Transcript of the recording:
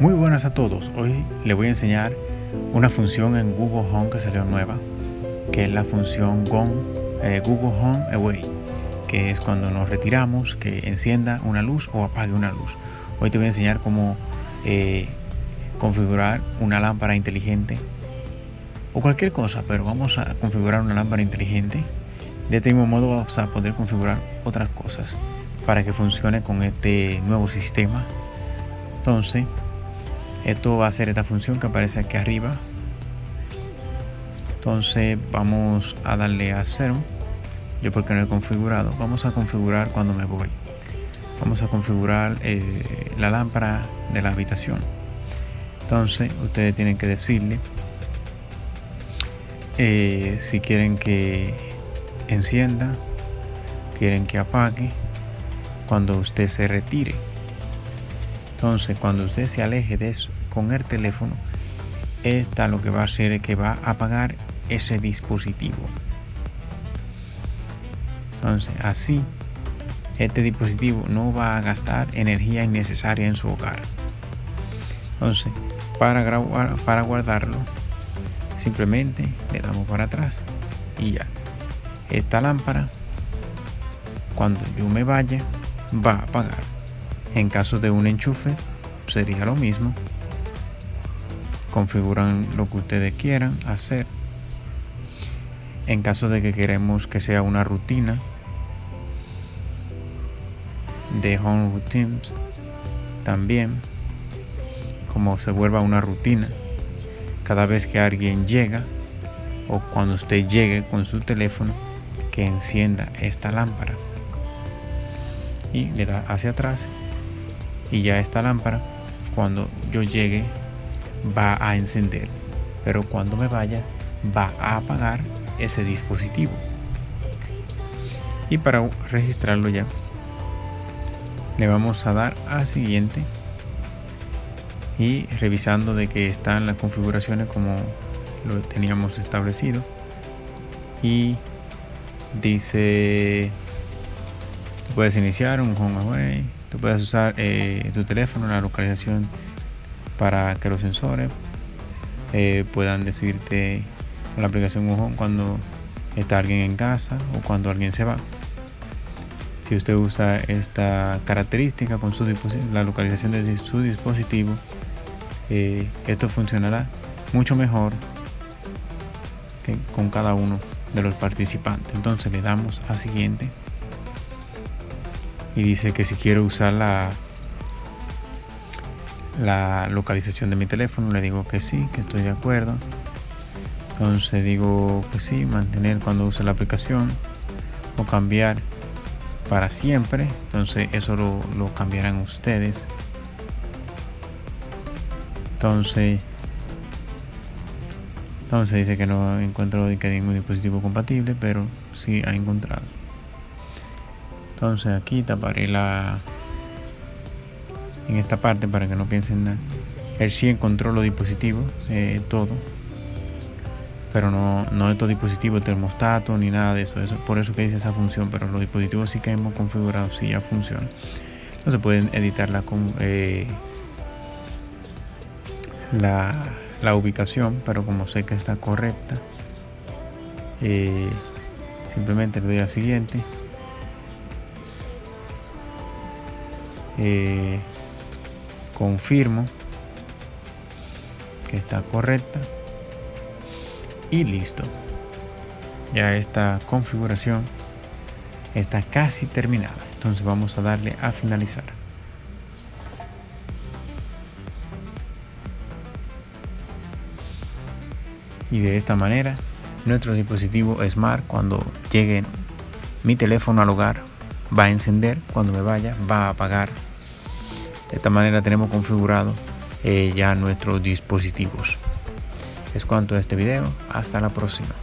Muy buenas a todos, hoy les voy a enseñar una función en Google Home que salió nueva que es la función eh, Google Home Away que es cuando nos retiramos que encienda una luz o apague una luz. Hoy te voy a enseñar cómo eh, configurar una lámpara inteligente o cualquier cosa pero vamos a configurar una lámpara inteligente. De este mismo modo vamos a poder configurar otras cosas para que funcione con este nuevo sistema. Entonces esto va a ser esta función que aparece aquí arriba. Entonces vamos a darle a cero. Yo porque no he configurado. Vamos a configurar cuando me voy. Vamos a configurar eh, la lámpara de la habitación. Entonces ustedes tienen que decirle eh, si quieren que encienda quieren que apague cuando usted se retire entonces cuando usted se aleje de eso con el teléfono esta lo que va a hacer es que va a apagar ese dispositivo. Entonces así este dispositivo no va a gastar energía innecesaria en su hogar. Entonces para, grabar, para guardarlo simplemente le damos para atrás y ya. Esta lámpara cuando yo me vaya va a apagar en caso de un enchufe sería lo mismo. Configuran lo que ustedes quieran hacer. En caso de que queremos que sea una rutina de home routines, también como se vuelva una rutina cada vez que alguien llega o cuando usted llegue con su teléfono que encienda esta lámpara y le da hacia atrás y ya esta lámpara cuando yo llegue va a encender. Pero cuando me vaya va a apagar ese dispositivo. Y para registrarlo ya le vamos a dar a siguiente. Y revisando de que están las configuraciones como lo teníamos establecido. Y dice puedes iniciar un home away Tú puedes usar eh, tu teléfono, la localización para que los sensores eh, puedan decirte con la aplicación Google cuando está alguien en casa o cuando alguien se va. Si usted usa esta característica con su la localización de su dispositivo, eh, esto funcionará mucho mejor que con cada uno de los participantes. Entonces le damos a siguiente y dice que si quiero usar la, la localización de mi teléfono le digo que sí, que estoy de acuerdo. Entonces digo que sí, mantener cuando use la aplicación o cambiar para siempre. Entonces eso lo, lo cambiarán ustedes. Entonces entonces dice que no encuentro ningún dispositivo compatible pero sí ha encontrado entonces aquí taparé la en esta parte para que no piensen nada. Él sí encontró los dispositivos eh, todo. Pero no, no estos dispositivos termostato ni nada de eso. eso por eso que dice esa función pero los dispositivos sí que hemos configurado sí ya funcionan. Entonces pueden editarla con eh, la, la, ubicación pero como sé que está correcta eh, simplemente le doy a siguiente Eh, confirmo que está correcta. Y listo. Ya esta configuración está casi terminada. Entonces vamos a darle a finalizar. Y de esta manera nuestro dispositivo smart cuando llegue mi teléfono al hogar va a encender. Cuando me vaya va a apagar de esta manera tenemos configurado eh, ya nuestros dispositivos. Es cuanto a este video. Hasta la próxima.